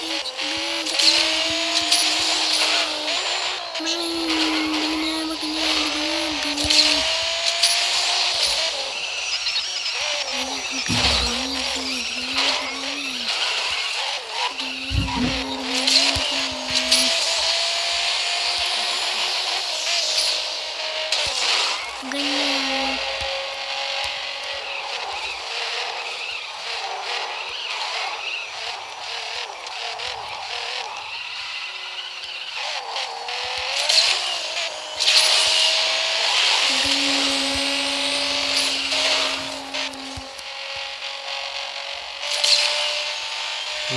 Thank you.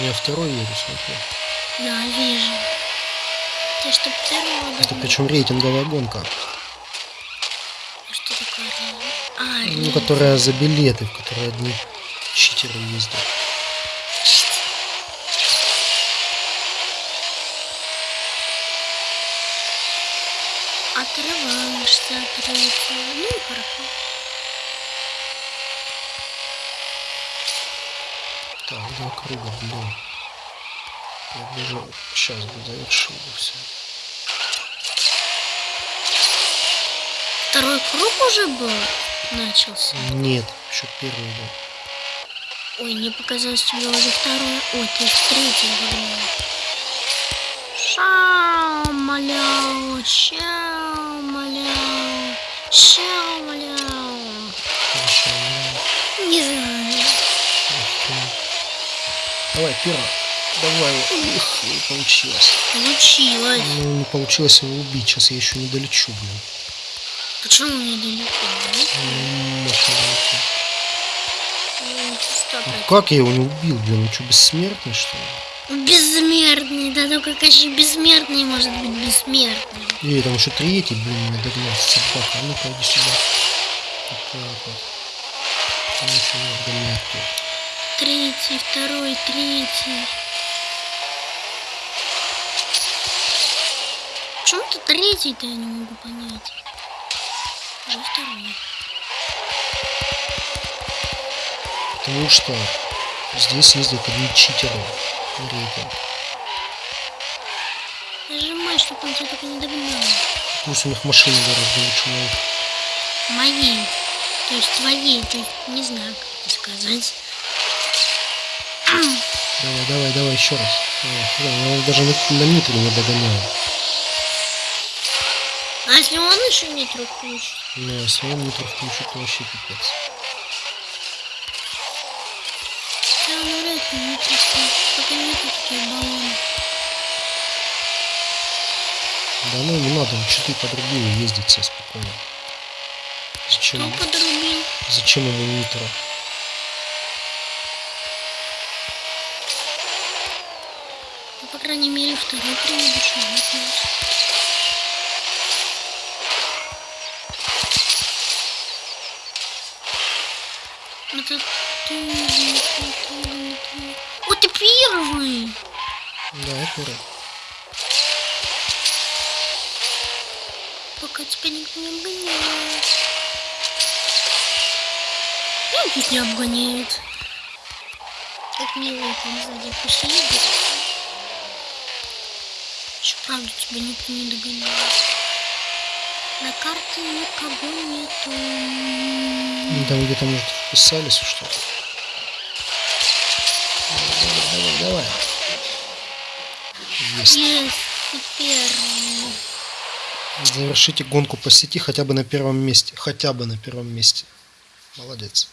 Меня второй едет, смотри. Да, вижу. Ты что, первого Это причем рейтинговая гонка. А Что такое? А, Ну, рейтинг. которая за билеты, в которой одни читеры ездят. Отрываешься от рейтинга. Ну, хорошо. Так, два круга, блин. Я бежал. Сейчас бы завершил бы все. Второй круг уже был? Начался. Нет, еще первый был. Ой, мне показалось, тебе уже второй. Ой, ты третий выиграл. Шау, маляу, щау, маляу, щау, маляу. Не знаю. Давай, первый. Давай. Не получилось. Получилось. Ну, не получилось его убить. Сейчас я еще не долечу, блин. Почему? Ну, мощно долечу. Ну, Ну, как я его не убил, блин? Он что, бессмертный, что ли? Бессмертный, да только конечно бессмертный может быть бессмертный. Эй, там еще третий, блин, меня догнал, собака. А ну-ка, иди сюда. Вот так вот. Ну, еще не догонять тут. Третий, второй, третий. Почему ты третий-то я не могу понять? Уже второй. Потому что здесь ездят одни читеры. рейтинг. Нажимай, чтобы он тебя только не догнал. Пусть у них машины гораздо лучше моих. Моей. То есть твоей. То есть не знаю, как сказать. Давай, давай, давай, еще раз. Давай, я его даже на, на нитро не догоняю. А если он еще нитро включит? Но если он нитро включит, то вообще пипец. Да, ну вряд ли нитро включит. Только нету такие баллоны. Да ну не надо, лучше ты подрубил и ездить себе спокойно. Зачем, Кто подрубил? зачем ему нитро? Ну, по крайней мере, второй а вот нет. Это ты, это ты, это... О, ты первый! Да, я первый. Пока тебя никто не обгоняет. Ну, пусть не обгоняет. Как мило там сзади едет. Еще правда тебя никто не догоняет. На карте никого нету. Там где-то, может, вписались что-то. Давай, давай, давай. Есть. Есть, первый. Завершите гонку по сети хотя бы на первом месте. Хотя бы на первом месте. Молодец.